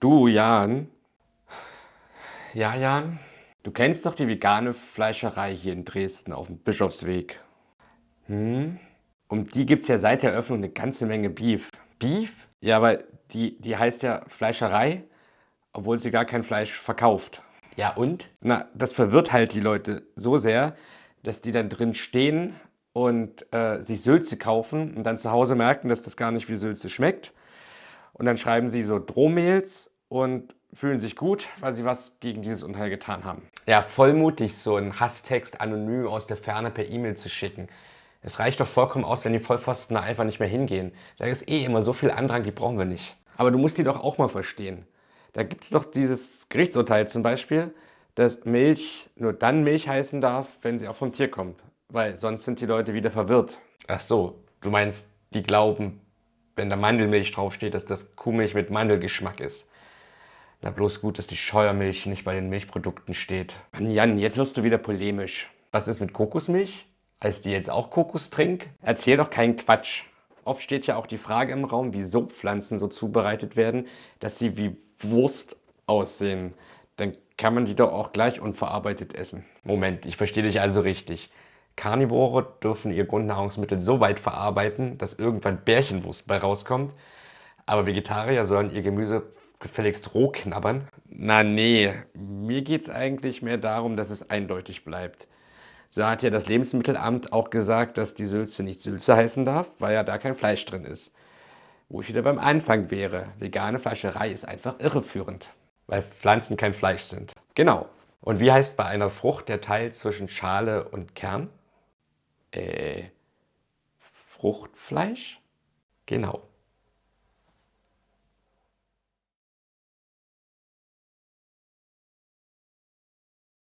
Du, Jan. Ja, Jan? Du kennst doch die vegane Fleischerei hier in Dresden auf dem Bischofsweg. Hm? Um die gibt es ja seit der Eröffnung eine ganze Menge Beef. Beef? Ja, weil die, die heißt ja Fleischerei, obwohl sie gar kein Fleisch verkauft. Ja und? Na, das verwirrt halt die Leute so sehr, dass die dann drin stehen und äh, sich Sülze kaufen und dann zu Hause merken, dass das gar nicht wie Sülze schmeckt. Und dann schreiben sie so Drohmails und fühlen sich gut, weil sie was gegen dieses Unheil getan haben. Ja, vollmutig so einen Hasstext anonym aus der Ferne per E-Mail zu schicken. Es reicht doch vollkommen aus, wenn die Vollpfosten da einfach nicht mehr hingehen. Da ist eh immer so viel Andrang, die brauchen wir nicht. Aber du musst die doch auch mal verstehen. Da gibt es doch dieses Gerichtsurteil zum Beispiel, dass Milch nur dann Milch heißen darf, wenn sie auch vom Tier kommt. Weil sonst sind die Leute wieder verwirrt. Ach so, du meinst, die glauben, wenn da Mandelmilch draufsteht, dass das Kuhmilch mit Mandelgeschmack ist. Na bloß gut, dass die Scheuermilch nicht bei den Milchprodukten steht. Jan, jetzt wirst du wieder polemisch. Was ist mit Kokosmilch? Heißt die jetzt auch Kokostrink? Erzähl doch keinen Quatsch. Oft steht ja auch die Frage im Raum, wieso Pflanzen so zubereitet werden, dass sie wie Wurst aussehen. Dann kann man die doch auch gleich unverarbeitet essen. Moment, ich verstehe dich also richtig. Karnivore dürfen ihr Grundnahrungsmittel so weit verarbeiten, dass irgendwann Bärchenwurst bei rauskommt. Aber Vegetarier sollen ihr Gemüse gefälligst roh knabbern. Na nee, mir geht es eigentlich mehr darum, dass es eindeutig bleibt. So hat ja das Lebensmittelamt auch gesagt, dass die Sülze nicht Sülze heißen darf, weil ja da kein Fleisch drin ist. Wo ich wieder beim Anfang wäre. Vegane Fleischerei ist einfach irreführend, weil Pflanzen kein Fleisch sind. Genau. Und wie heißt bei einer Frucht der Teil zwischen Schale und Kern? Äh, Fruchtfleisch? Genau.